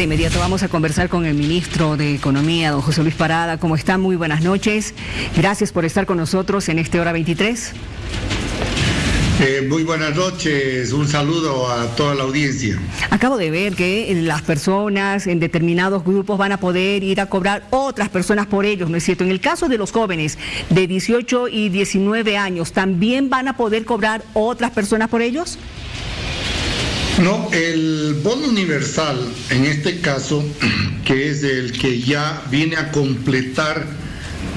De inmediato vamos a conversar con el ministro de Economía, don José Luis Parada. ¿Cómo está? Muy buenas noches. Gracias por estar con nosotros en este hora 23. Eh, muy buenas noches, un saludo a toda la audiencia. Acabo de ver que las personas en determinados grupos van a poder ir a cobrar otras personas por ellos, ¿no es cierto? En el caso de los jóvenes de 18 y 19 años, ¿también van a poder cobrar otras personas por ellos? No, el bono universal, en este caso, que es el que ya viene a completar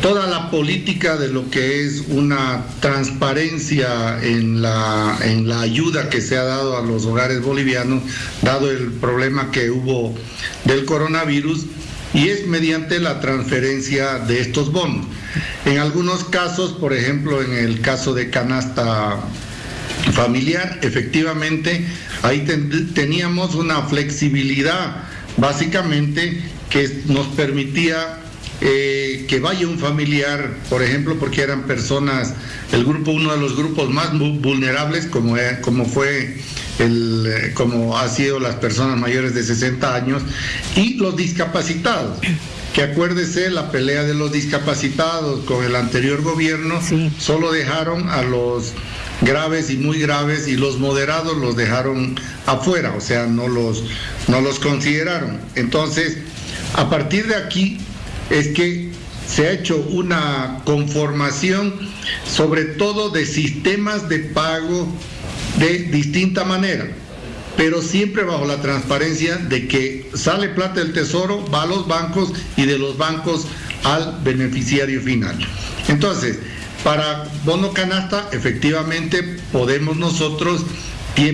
toda la política de lo que es una transparencia en la, en la ayuda que se ha dado a los hogares bolivianos, dado el problema que hubo del coronavirus, y es mediante la transferencia de estos bonos. En algunos casos, por ejemplo, en el caso de canasta familiar, efectivamente, ahí teníamos una flexibilidad, básicamente, que nos permitía eh, que vaya un familiar, por ejemplo, porque eran personas, el grupo, uno de los grupos más vulnerables, como, como fue el, como ha sido las personas mayores de 60 años, y los discapacitados. Que acuérdese, la pelea de los discapacitados con el anterior gobierno solo dejaron a los graves y muy graves y los moderados los dejaron afuera, o sea, no los, no los consideraron. Entonces, a partir de aquí, es que se ha hecho una conformación sobre todo de sistemas de pago de distinta manera, pero siempre bajo la transparencia de que sale plata del tesoro, va a los bancos y de los bancos al beneficiario final. Entonces, para bono canasta, efectivamente podemos nosotros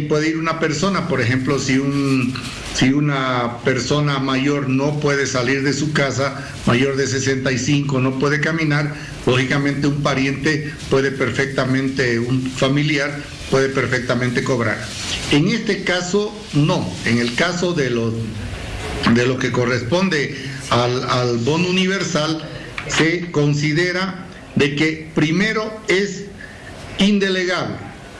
puede ir una persona, por ejemplo, si, un, si una persona mayor no puede salir de su casa, mayor de 65, no puede caminar, lógicamente un pariente puede perfectamente, un familiar puede perfectamente cobrar. En este caso, no. En el caso de lo, de lo que corresponde al, al bono universal, se considera de que primero es indelegable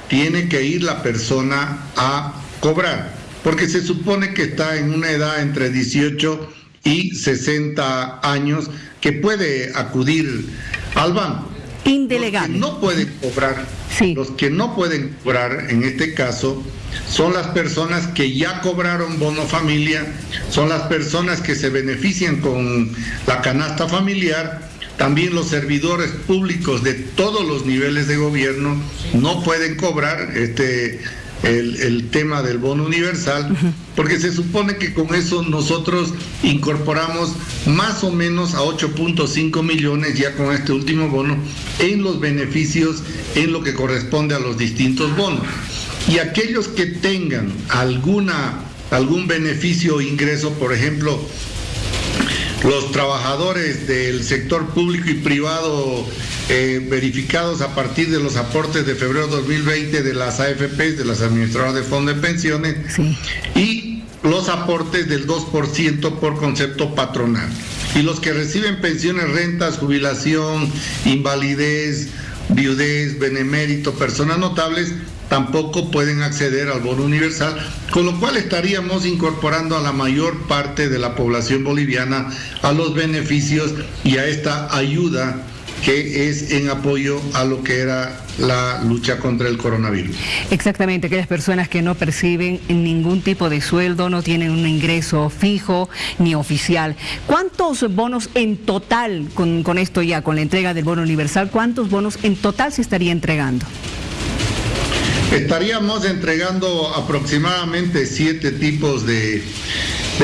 tiene que ir la persona a cobrar, porque se supone que está en una edad entre 18 y 60 años que puede acudir al banco. Indelegable. no pueden cobrar, los que no pueden cobrar en este caso son las personas que ya cobraron bono familia, son las personas que se benefician con la canasta familiar también los servidores públicos de todos los niveles de gobierno no pueden cobrar este el, tema del bono universal, porque se supone que con eso nosotros incorporamos más o menos a 8.5 millones ya con este último bono en los beneficios en lo que corresponde a los distintos bonos. Y aquellos que tengan alguna algún beneficio o ingreso, por ejemplo, los trabajadores del sector público y privado eh, verificados a partir de los aportes de febrero 2020 de las AFP, de las administradoras de fondos de pensiones, y los aportes del 2% por concepto patronal. Y los que reciben pensiones, rentas, jubilación, invalidez, viudez, benemérito, personas notables, tampoco pueden acceder al bono universal, con lo cual estaríamos incorporando a la mayor parte de la población boliviana a los beneficios y a esta ayuda que es en apoyo a lo que era la lucha contra el coronavirus. Exactamente, aquellas personas que no perciben ningún tipo de sueldo, no tienen un ingreso fijo ni oficial. ¿Cuántos bonos en total, con, con esto ya, con la entrega del bono universal, cuántos bonos en total se estaría entregando? Estaríamos entregando aproximadamente siete tipos de,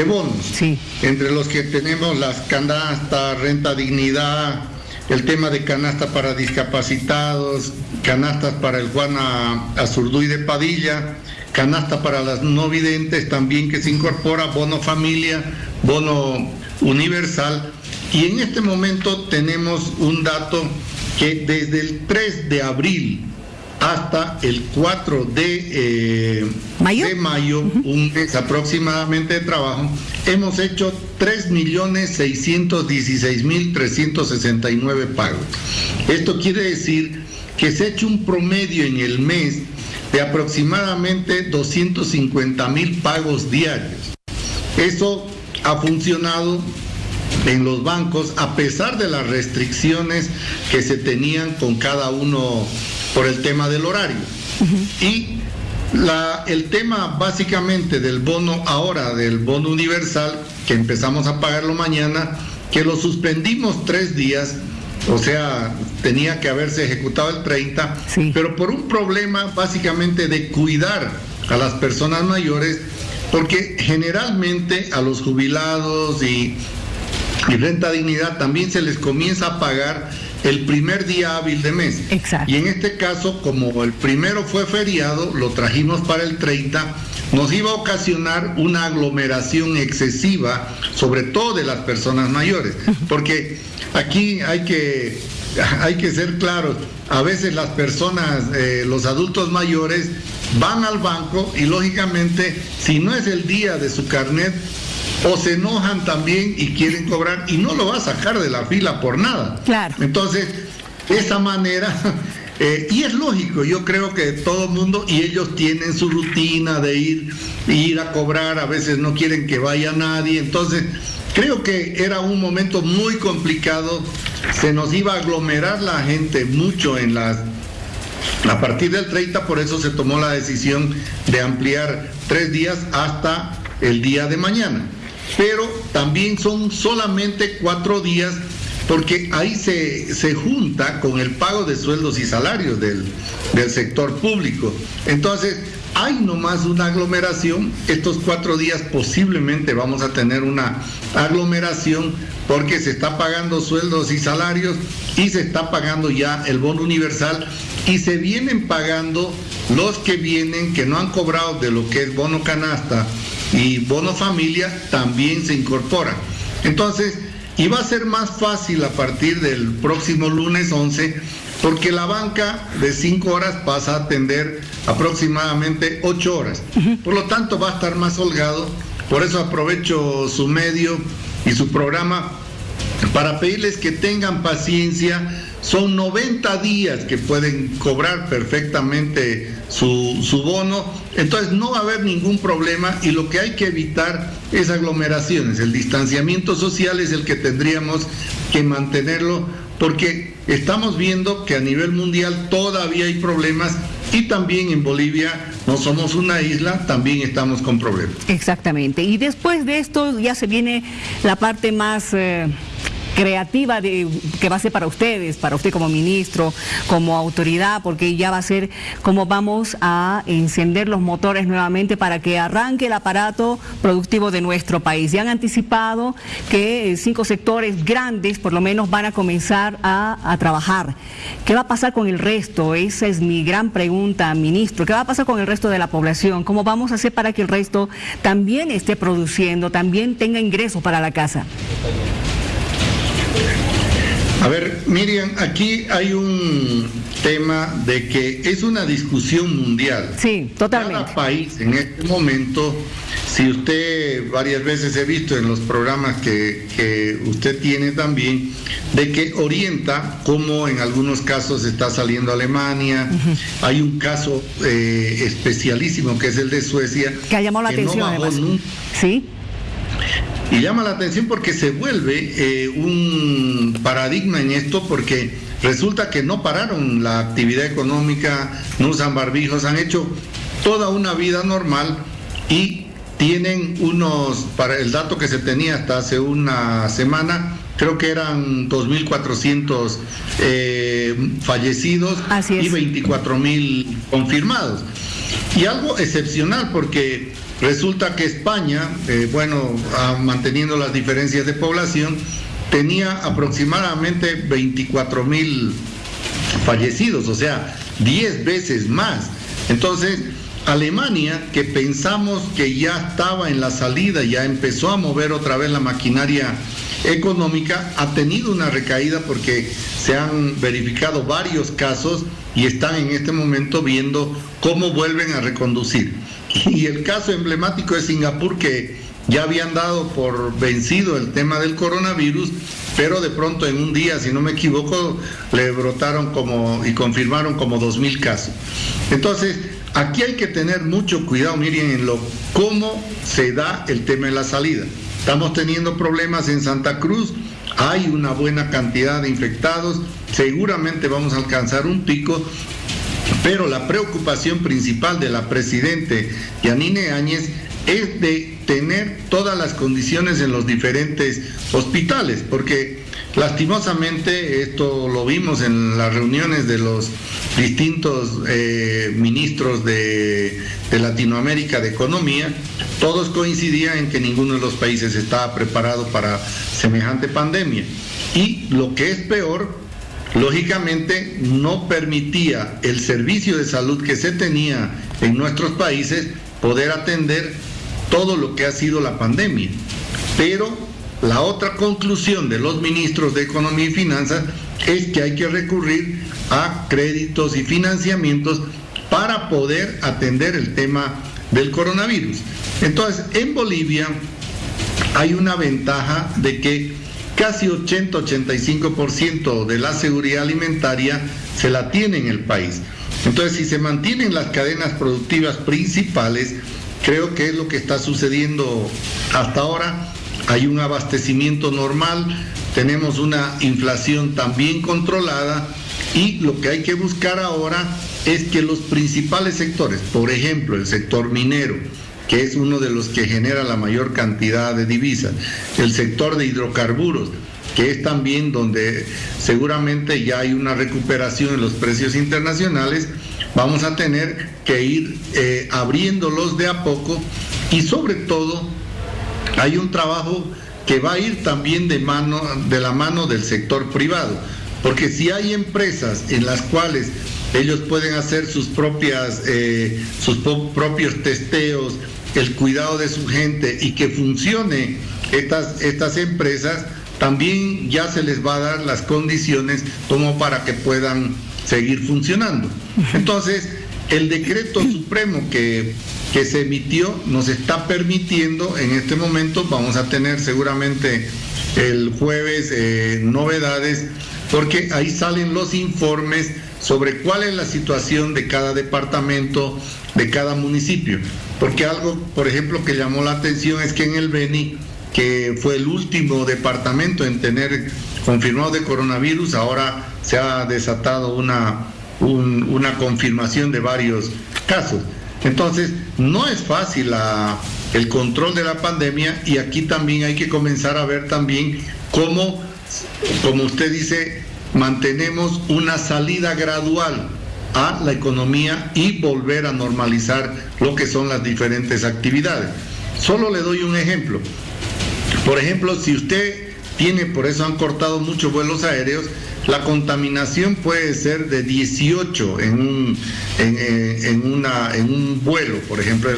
bonos, entre los que tenemos las canastas, renta dignidad, el tema de canasta para discapacitados, canastas para el Juana Azurduy de Padilla, canasta para las no videntes también que se incorpora, bono familia, bono universal. Y en este momento tenemos un dato que desde el 3 de abril hasta el 4 de, eh, ¿Mayo? de mayo, un mes aproximadamente de trabajo, hemos hecho 3.616.369 pagos. Esto quiere decir que se ha hecho un promedio en el mes de aproximadamente 250 mil pagos diarios. Eso ha funcionado en los bancos a pesar de las restricciones que se tenían con cada uno por el tema del horario. Y la, el tema básicamente del bono ahora, del bono universal, que empezamos a pagarlo mañana, que lo suspendimos tres días, o sea, tenía que haberse ejecutado el 30, pero por un problema básicamente de cuidar a las personas mayores, porque generalmente a los jubilados y, y renta dignidad también se les comienza a pagar el primer día hábil de mes. Exacto. Y en este caso, como el primero fue feriado, lo trajimos para el 30, nos iba a ocasionar una aglomeración excesiva, sobre todo de las personas mayores, porque aquí hay que, hay que ser claros, a veces las personas, eh, los adultos mayores, van al banco y lógicamente, si no es el día de su carnet, o se enojan también y quieren cobrar y no lo va a sacar de la fila por nada. Claro. Entonces, esa manera, eh, y es lógico, yo creo que todo el mundo, y ellos tienen su rutina de ir, ir a cobrar, a veces no quieren que vaya nadie, entonces creo que era un momento muy complicado, se nos iba a aglomerar la gente mucho en las a partir del 30, por eso se tomó la decisión de ampliar tres días hasta el día de mañana pero también son solamente cuatro días porque ahí se, se junta con el pago de sueldos y salarios del, del sector público. Entonces, hay nomás una aglomeración, estos cuatro días posiblemente vamos a tener una aglomeración porque se está pagando sueldos y salarios y se está pagando ya el bono universal y se vienen pagando los que vienen que no han cobrado de lo que es bono canasta y bono familia también se incorpora. Entonces, iba a ser más fácil a partir del próximo lunes 11 porque la banca de 5 horas pasa a atender aproximadamente 8 horas. Por lo tanto, va a estar más holgado. Por eso aprovecho su medio y su programa para pedirles que tengan paciencia. Son 90 días que pueden cobrar perfectamente su, su, bono, entonces no va a haber ningún problema y lo que hay que evitar es aglomeraciones. El distanciamiento social es el que tendríamos que mantenerlo porque estamos viendo que a nivel mundial todavía hay problemas y también en Bolivia no somos una isla, también estamos con problemas. Exactamente. Y después de esto ya se viene la parte más... Eh creativa de, que va a ser para ustedes, para usted como ministro, como autoridad, porque ya va a ser como vamos a encender los motores nuevamente para que arranque el aparato productivo de nuestro país. Ya han anticipado que cinco sectores grandes por lo menos van a comenzar a trabajar. ¿Qué va a pasar con el resto? Esa es mi gran pregunta, ministro. ¿Qué va a pasar con el resto de la población? ¿Cómo vamos a hacer para que el resto también esté produciendo, también tenga ingresos para la casa? A ver, Miriam, aquí hay un tema de que es una discusión mundial. Sí, totalmente. Cada país en este momento, si usted varias veces he visto en los programas que, usted tiene también, de que orienta cómo en algunos casos está saliendo Alemania. Hay un caso eh, especialísimo que es el de Suecia. Que ha llamado la atención, además. Sí. Y llama la atención porque se vuelve eh, un paradigma en esto porque resulta que no pararon la actividad económica, no usan barbijos, han hecho toda una vida normal y tienen unos, para el dato que se tenía hasta hace una semana, creo que eran 2.400 eh, fallecidos y 24.000 confirmados. Y algo excepcional porque Resulta que España, eh, bueno, manteniendo las diferencias de población, tenía aproximadamente 24 mil fallecidos, o sea, 10 veces más. Entonces, Alemania, que pensamos que ya estaba en la salida, ya empezó a mover otra vez la maquinaria económica, ha tenido una recaída porque se han verificado varios casos y están en este momento viendo cómo vuelven a reconducir. Y el caso emblemático es Singapur, que ya habían dado por vencido el tema del coronavirus, pero de pronto en un día, si no me equivoco, le brotaron como y confirmaron como dos mil casos. Entonces, aquí hay que tener mucho cuidado, miren, en lo cómo se da el tema de la salida. Estamos teniendo problemas en Santa Cruz, hay una buena cantidad de infectados, seguramente vamos a alcanzar un pico, pero la preocupación principal de la presidente Yanine Áñez es de tener todas las condiciones en los diferentes hospitales, porque lastimosamente esto lo vimos en las reuniones de los distintos eh, ministros de, de Latinoamérica de Economía, todos coincidían en que ninguno de los países estaba preparado para semejante pandemia. Y lo que es peor, lógicamente no permitía el servicio de salud que se tenía en nuestros países poder atender todo lo que ha sido la pandemia. Pero la otra conclusión de los ministros de Economía y Finanzas es que hay que recurrir a créditos y financiamientos para poder atender el tema del coronavirus. Entonces, en Bolivia hay una ventaja de que casi 80-85% de la seguridad alimentaria se la tiene en el país. Entonces, si se mantienen las cadenas productivas principales, creo que es lo que está sucediendo hasta ahora. Hay un abastecimiento normal, tenemos una inflación también controlada y lo que hay que buscar ahora es que los principales sectores, por ejemplo, el sector minero, que es uno de los que genera la mayor cantidad de divisas, el sector de hidrocarburos, que es también donde seguramente ya hay una recuperación en los precios internacionales, vamos a tener que ir eh, abriéndolos de a poco y sobre todo hay un trabajo que va a ir también de, mano, de la mano del sector privado, porque si hay empresas en las cuales ellos pueden hacer sus propias, eh, sus propios testeos, el cuidado de su gente y que funcione estas, estas empresas, también ya se les va a dar las condiciones como para que puedan seguir funcionando. Entonces, el decreto supremo que, que se emitió nos está permitiendo, en este momento vamos a tener seguramente el jueves eh, novedades, porque ahí salen los informes sobre cuál es la situación de cada departamento, de cada municipio. Porque algo, por ejemplo, que llamó la atención es que en el Beni, que fue el último departamento en tener confirmado de coronavirus, ahora se ha desatado una, una confirmación de varios casos. Entonces, no es fácil el control de la pandemia y aquí también hay que comenzar a ver también cómo, como usted dice, mantenemos una salida gradual a la economía y volver a normalizar lo que son las diferentes actividades. Solo le doy un ejemplo. Por ejemplo, si usted tiene, por eso han cortado muchos vuelos aéreos, la contaminación puede ser de 18 en un, en, una, en un vuelo, por ejemplo,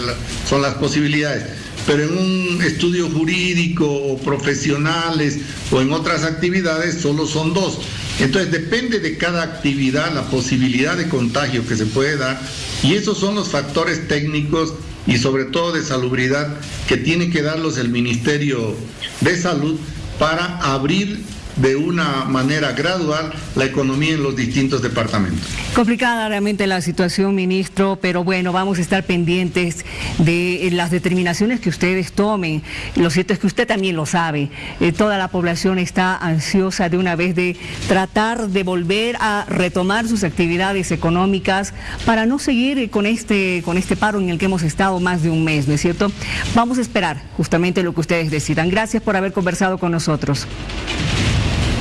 son las posibilidades. Pero en un estudio jurídico o profesionales o en otras actividades solo son dos. Entonces depende de cada actividad la posibilidad de contagio que se puede dar y esos son los factores técnicos y sobre todo de salubridad que tiene que darlos el Ministerio de Salud para abrir de una manera gradual la economía en los distintos departamentos. Complicada realmente la situación, ministro, pero bueno, vamos a estar pendientes de las determinaciones que ustedes tomen. Lo cierto es que usted también lo sabe. Eh, toda la población está ansiosa de una vez de tratar de volver a retomar sus actividades económicas para no seguir con este, con este paro en el que hemos estado más de un mes, ¿no es cierto? Vamos a esperar justamente lo que ustedes decidan. Gracias por haber conversado con nosotros.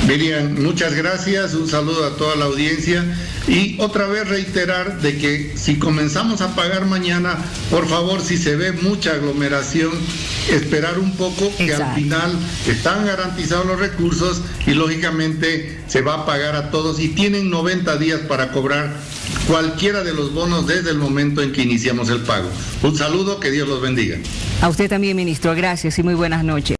Miriam, muchas gracias, un saludo a toda la audiencia y otra vez reiterar de que si comenzamos a pagar mañana, por favor, si se ve mucha aglomeración, esperar un poco que al final están garantizados los recursos y lógicamente se va a pagar a todos y tienen 90 días para cobrar cualquiera de los bonos desde el momento en que iniciamos el pago. Un saludo, que Dios los bendiga. A usted también, ministro, gracias y muy buenas noches.